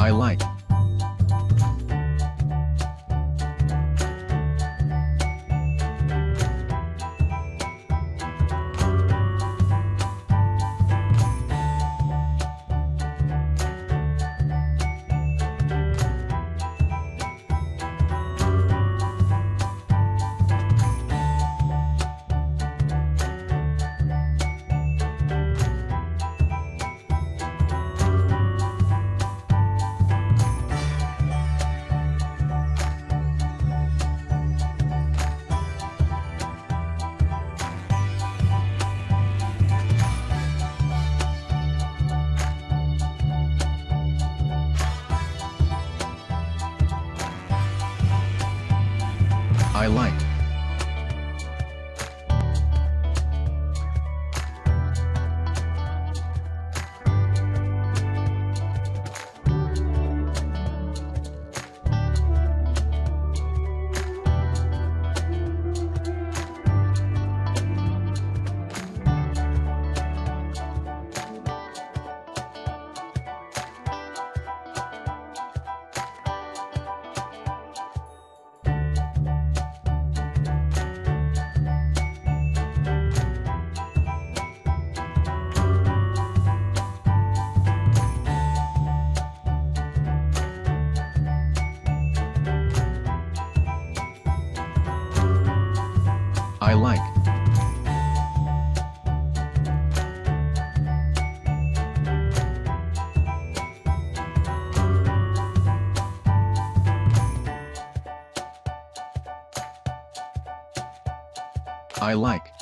I like. I I like. I like.